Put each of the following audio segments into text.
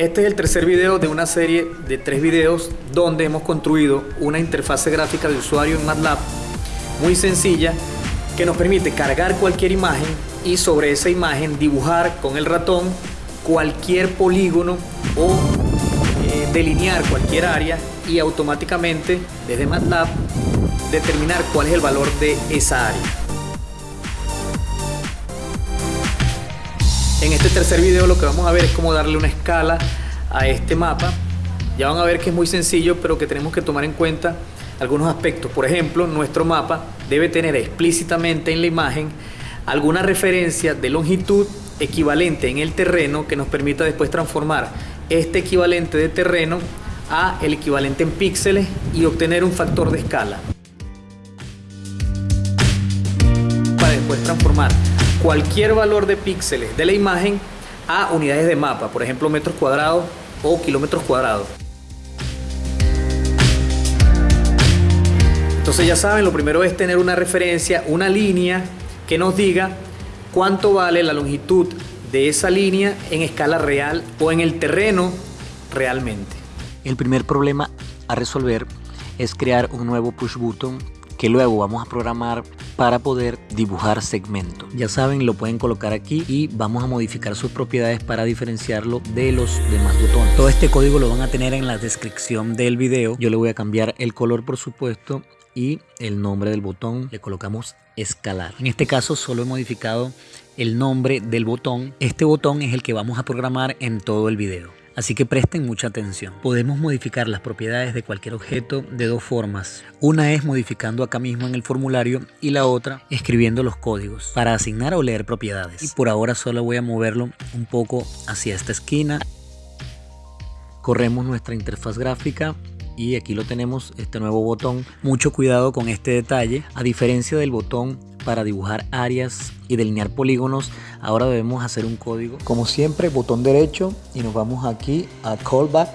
Este es el tercer video de una serie de tres videos donde hemos construido una interfase gráfica de usuario en MATLAB muy sencilla que nos permite cargar cualquier imagen y sobre esa imagen dibujar con el ratón cualquier polígono o eh, delinear cualquier área y automáticamente desde MATLAB determinar cuál es el valor de esa área. En este tercer video lo que vamos a ver es cómo darle una escala a este mapa. Ya van a ver que es muy sencillo, pero que tenemos que tomar en cuenta algunos aspectos. Por ejemplo, nuestro mapa debe tener explícitamente en la imagen alguna referencia de longitud equivalente en el terreno que nos permita después transformar este equivalente de terreno a el equivalente en píxeles y obtener un factor de escala. Para después transformar cualquier valor de píxeles de la imagen a unidades de mapa, por ejemplo metros cuadrados o kilómetros cuadrados. Entonces ya saben, lo primero es tener una referencia, una línea que nos diga cuánto vale la longitud de esa línea en escala real o en el terreno realmente. El primer problema a resolver es crear un nuevo push button que luego vamos a programar para poder dibujar segmentos. Ya saben, lo pueden colocar aquí y vamos a modificar sus propiedades para diferenciarlo de los demás botones. Todo este código lo van a tener en la descripción del video. Yo le voy a cambiar el color, por supuesto, y el nombre del botón le colocamos escalar. En este caso solo he modificado el nombre del botón. Este botón es el que vamos a programar en todo el video. Así que presten mucha atención. Podemos modificar las propiedades de cualquier objeto de dos formas. Una es modificando acá mismo en el formulario y la otra escribiendo los códigos para asignar o leer propiedades. Y por ahora solo voy a moverlo un poco hacia esta esquina. Corremos nuestra interfaz gráfica y aquí lo tenemos, este nuevo botón. Mucho cuidado con este detalle. A diferencia del botón para dibujar áreas y delinear polígonos, ahora debemos hacer un código. Como siempre, botón derecho y nos vamos aquí a callback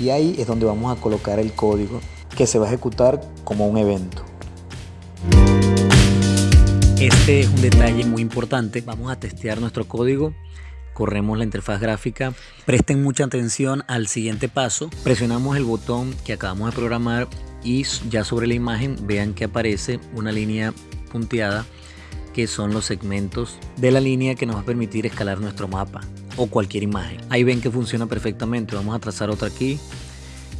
y ahí es donde vamos a colocar el código que se va a ejecutar como un evento. Este es un detalle muy importante. Vamos a testear nuestro código corremos la interfaz gráfica. Presten mucha atención al siguiente paso. Presionamos el botón que acabamos de programar y ya sobre la imagen vean que aparece una línea punteada que son los segmentos de la línea que nos va a permitir escalar nuestro mapa o cualquier imagen. Ahí ven que funciona perfectamente. Vamos a trazar otra aquí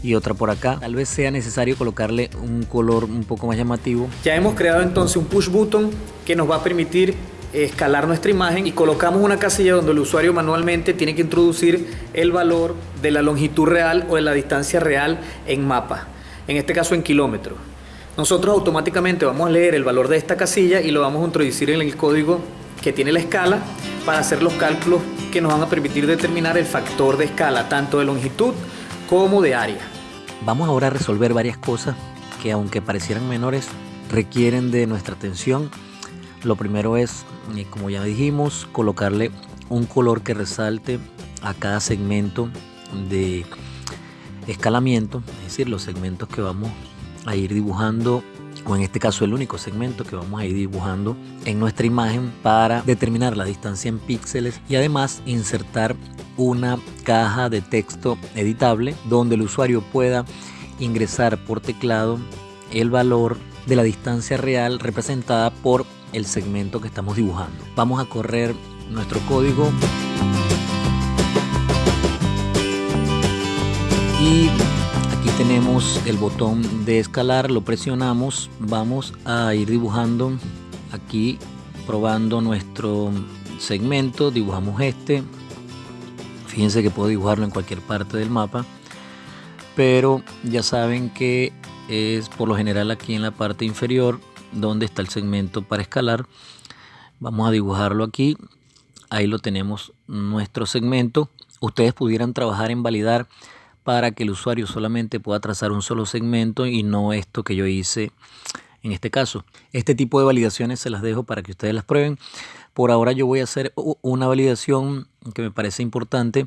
y otra por acá. Tal vez sea necesario colocarle un color un poco más llamativo. Ya hemos creado entonces un push button que nos va a permitir escalar nuestra imagen y colocamos una casilla donde el usuario manualmente tiene que introducir el valor de la longitud real o de la distancia real en mapa, en este caso en kilómetros. Nosotros automáticamente vamos a leer el valor de esta casilla y lo vamos a introducir en el código que tiene la escala para hacer los cálculos que nos van a permitir determinar el factor de escala, tanto de longitud como de área. Vamos ahora a resolver varias cosas que aunque parecieran menores, requieren de nuestra atención lo primero es, eh, como ya dijimos, colocarle un color que resalte a cada segmento de escalamiento, es decir, los segmentos que vamos a ir dibujando o en este caso el único segmento que vamos a ir dibujando en nuestra imagen para determinar la distancia en píxeles y además insertar una caja de texto editable donde el usuario pueda ingresar por teclado el valor de la distancia real representada por el segmento que estamos dibujando. Vamos a correr nuestro código y tenemos el botón de escalar, lo presionamos, vamos a ir dibujando aquí probando nuestro segmento, dibujamos este, fíjense que puedo dibujarlo en cualquier parte del mapa, pero ya saben que es por lo general aquí en la parte inferior donde está el segmento para escalar. Vamos a dibujarlo aquí. Ahí lo tenemos nuestro segmento. Ustedes pudieran trabajar en validar para que el usuario solamente pueda trazar un solo segmento y no esto que yo hice en este caso. Este tipo de validaciones se las dejo para que ustedes las prueben. Por ahora yo voy a hacer una validación que me parece importante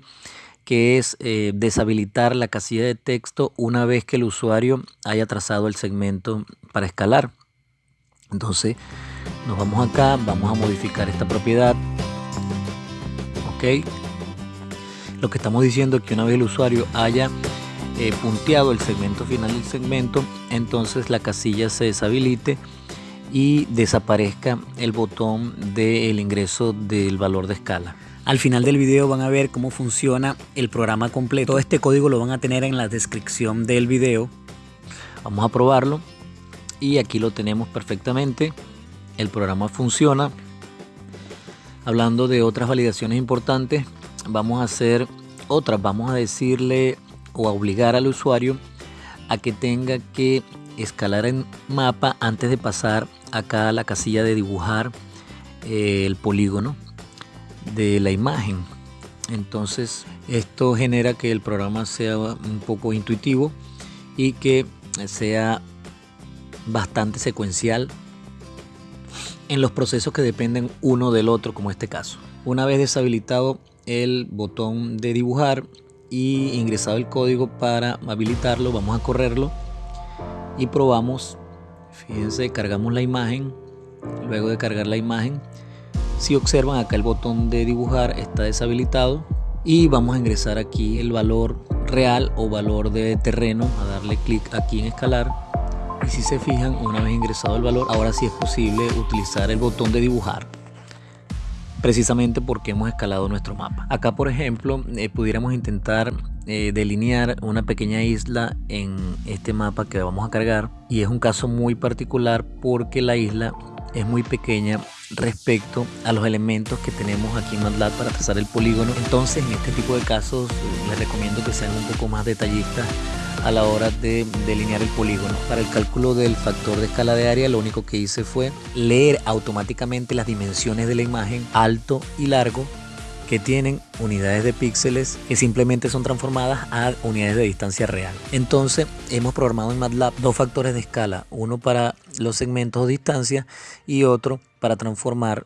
que es eh, deshabilitar la casilla de texto una vez que el usuario haya trazado el segmento para escalar. Entonces nos vamos acá, vamos a modificar esta propiedad. Ok. Lo que estamos diciendo es que una vez el usuario haya eh, punteado el segmento final del segmento, entonces la casilla se deshabilite y desaparezca el botón del ingreso del valor de escala. Al final del video van a ver cómo funciona el programa completo. Todo este código lo van a tener en la descripción del video. Vamos a probarlo. Y aquí lo tenemos perfectamente. El programa funciona. Hablando de otras validaciones importantes, vamos a hacer otras. Vamos a decirle o a obligar al usuario a que tenga que escalar en mapa antes de pasar acá a la casilla de dibujar eh, el polígono de la imagen. Entonces esto genera que el programa sea un poco intuitivo y que sea bastante secuencial en los procesos que dependen uno del otro, como este caso. Una vez deshabilitado el botón de dibujar y ingresado el código para habilitarlo, vamos a correrlo y probamos. Fíjense, cargamos la imagen. Luego de cargar la imagen, si observan acá el botón de dibujar está deshabilitado y vamos a ingresar aquí el valor real o valor de terreno, a darle clic aquí en escalar y si se fijan una vez ingresado el valor ahora sí es posible utilizar el botón de dibujar precisamente porque hemos escalado nuestro mapa. Acá por ejemplo eh, pudiéramos intentar eh, delinear una pequeña isla en este mapa que vamos a cargar y es un caso muy particular porque la isla es muy pequeña respecto a los elementos que tenemos aquí en MATLAB para trazar el polígono. Entonces, en este tipo de casos, les recomiendo que sean un poco más detallistas a la hora de delinear el polígono. Para el cálculo del factor de escala de área, lo único que hice fue leer automáticamente las dimensiones de la imagen alto y largo que tienen unidades de píxeles que simplemente son transformadas a unidades de distancia real. Entonces hemos programado en MATLAB dos factores de escala, uno para los segmentos de distancia y otro para transformar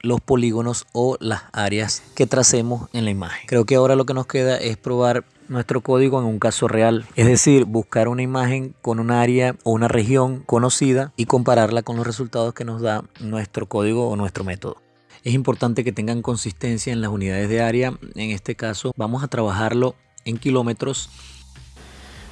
los polígonos o las áreas que tracemos en la imagen. Creo que ahora lo que nos queda es probar nuestro código en un caso real, es decir, buscar una imagen con un área o una región conocida y compararla con los resultados que nos da nuestro código o nuestro método. Es importante que tengan consistencia en las unidades de área. En este caso vamos a trabajarlo en kilómetros.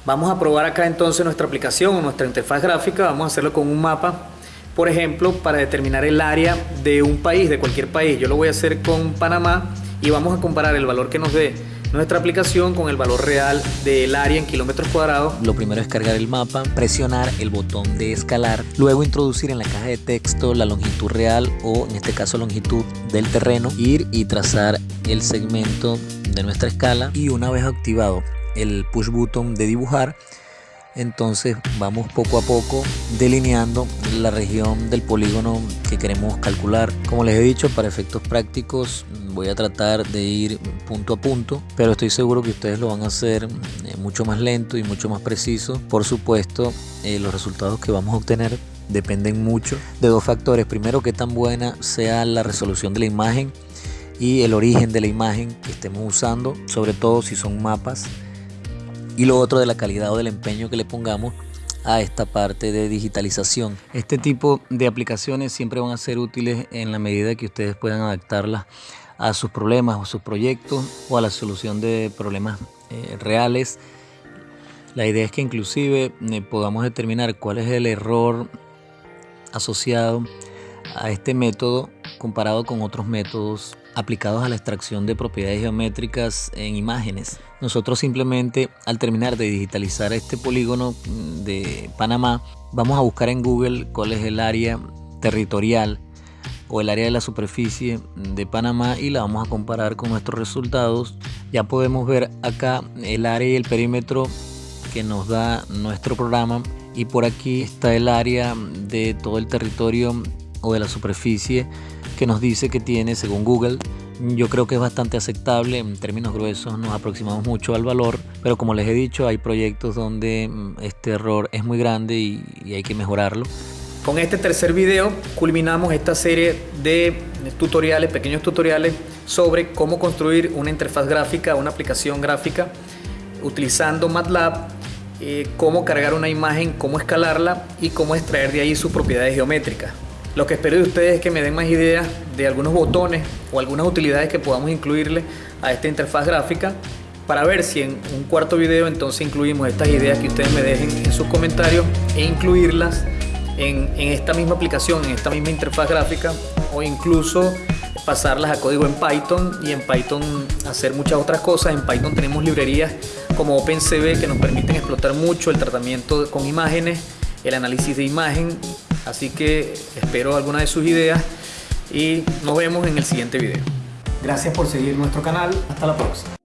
Vamos a probar acá entonces nuestra aplicación o nuestra interfaz gráfica. Vamos a hacerlo con un mapa. Por ejemplo, para determinar el área de un país, de cualquier país. Yo lo voy a hacer con Panamá y vamos a comparar el valor que nos dé nuestra aplicación con el valor real del área en kilómetros cuadrados. Lo primero es cargar el mapa, presionar el botón de escalar, luego introducir en la caja de texto la longitud real o en este caso longitud del terreno, ir y trazar el segmento de nuestra escala y una vez activado el push button de dibujar, entonces vamos poco a poco delineando la región del polígono que queremos calcular. Como les he dicho, para efectos prácticos voy a tratar de ir punto a punto, pero estoy seguro que ustedes lo van a hacer eh, mucho más lento y mucho más preciso. Por supuesto, eh, los resultados que vamos a obtener dependen mucho de dos factores. Primero, que tan buena sea la resolución de la imagen y el origen de la imagen que estemos usando, sobre todo si son mapas y lo otro de la calidad o del empeño que le pongamos a esta parte de digitalización. Este tipo de aplicaciones siempre van a ser útiles en la medida que ustedes puedan adaptarlas a sus problemas o sus proyectos o a la solución de problemas eh, reales. La idea es que inclusive eh, podamos determinar cuál es el error asociado a este método comparado con otros métodos aplicados a la extracción de propiedades geométricas en imágenes. Nosotros simplemente al terminar de digitalizar este polígono mm, de Panamá, vamos a buscar en Google cuál es el área territorial o el área de la superficie de Panamá y la vamos a comparar con nuestros resultados. Ya podemos ver acá el área y el perímetro que nos da nuestro programa y por aquí está el área de todo el territorio o de la superficie que nos dice que tiene según Google. Yo creo que es bastante aceptable, en términos gruesos nos aproximamos mucho al valor, pero como les he dicho hay proyectos donde mm, este error es muy grande y, hay que mejorarlo. Con este tercer video culminamos esta serie de tutoriales, pequeños tutoriales sobre cómo construir una interfaz gráfica, una aplicación gráfica utilizando MATLAB, eh, cómo cargar una imagen, cómo escalarla y cómo extraer de ahí sus propiedades geométricas. Lo que espero de ustedes es que me den más ideas de algunos botones o algunas utilidades que podamos incluirle a esta interfaz gráfica para ver si en un cuarto video entonces incluimos estas ideas que ustedes me dejen en sus comentarios e incluirlas en, en esta misma aplicación, en esta misma interfaz gráfica o incluso pasarlas a código en Python y en Python hacer muchas otras cosas. En Python tenemos librerías como OpenCV que nos permiten explotar mucho el tratamiento con imágenes, el análisis de imagen. Así que espero alguna de sus ideas y nos vemos en el siguiente video. Gracias por seguir nuestro canal. Hasta la próxima.